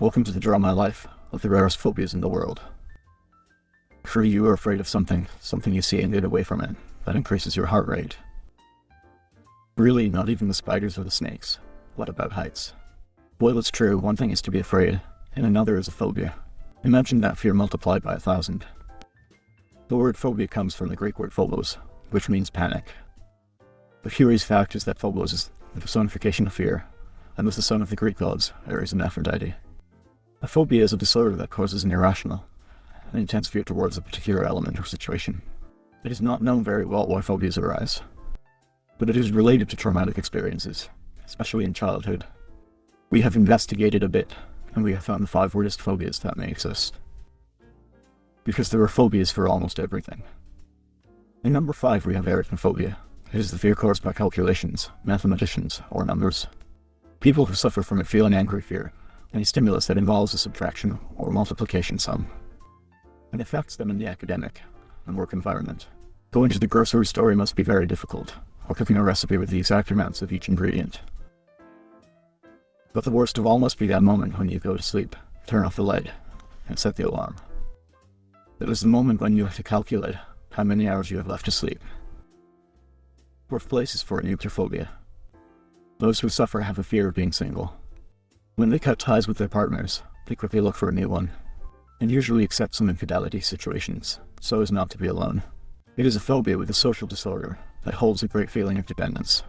Welcome to the Draw My Life of the rarest phobias in the world. Surely you are afraid of something, something you see and get away from it. That increases your heart rate. Really, not even the spiders or the snakes. What about heights? Well, it's true, one thing is to be afraid, and another is a phobia. Imagine that fear multiplied by a thousand. The word phobia comes from the Greek word phobos, which means panic. The curious fact is that phobos is the personification of fear, and was the son of the Greek gods, Ares and Aphrodite. A phobia is a disorder that causes an irrational, an intense fear towards a particular element or situation. It is not known very well why phobias arise, but it is related to traumatic experiences, especially in childhood. We have investigated a bit, and we have found the five weirdest phobias that may exist. Because there are phobias for almost everything. In number 5 we have arithmophobia. It is the fear caused by calculations, mathematicians, or numbers. People who suffer from it feel an angry fear, any stimulus that involves a subtraction or multiplication sum. and affects them in the academic and work environment. Going to the grocery store must be very difficult, or cooking a recipe with the exact amounts of each ingredient. But the worst of all must be that moment when you go to sleep, turn off the light, and set the alarm. It is the moment when you have to calculate how many hours you have left to sleep. Fourth place is for phobia. Those who suffer have a fear of being single. When they cut ties with their partners, they quickly look for a new one, and usually accept some infidelity situations, so as not to be alone. It is a phobia with a social disorder that holds a great feeling of dependence.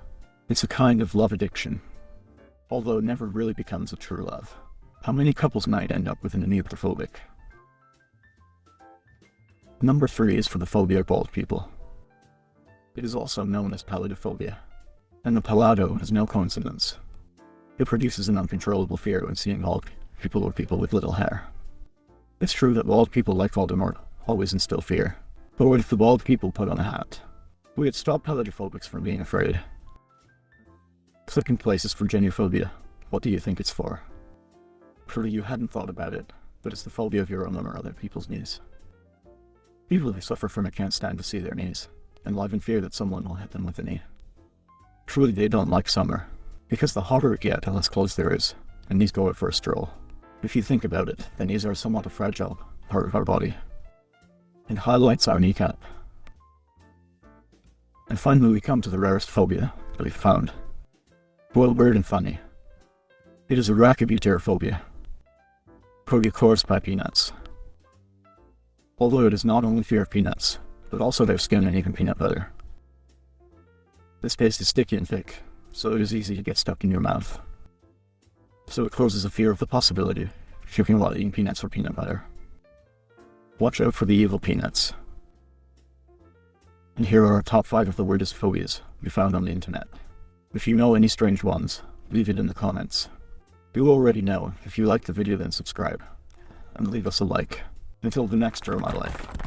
It's a kind of love addiction, although it never really becomes a true love. How many couples might end up with an anuptaphobic? Number 3 is for the phobia of bald people. It is also known as peladophobia, and the pelado is no coincidence. It produces an uncontrollable fear when seeing bald people or people with little hair. It's true that bald people like Voldemort always instill fear, but what if the bald people put on a hat? We had stopped peladophobics from being afraid. Second place is for geniophobia. What do you think it's for? Surely you hadn't thought about it, but it's the phobia of your own or other people's knees. People who suffer from it can't stand to see their knees, and live in fear that someone will hit them with a knee. Truly they don't like summer, because the hotter it gets, the less clothes there is, and knees go out for a stroll. If you think about it, the knees are somewhat a fragile part of our body. It highlights our kneecap. And finally we come to the rarest phobia that we've found. Well, weird and funny. It is a phobia. Phobia caused by peanuts although it is not only fear of peanuts, but also their skin and even peanut butter. This paste is sticky and thick, so it is easy to get stuck in your mouth. So it causes a fear of the possibility choking while eating peanuts or peanut butter. Watch out for the evil peanuts. And here are our top 5 of the weirdest phobias we found on the internet. If you know any strange ones, leave it in the comments. You already know, if you liked the video then subscribe, and leave us a like. Until the next Draw My Life.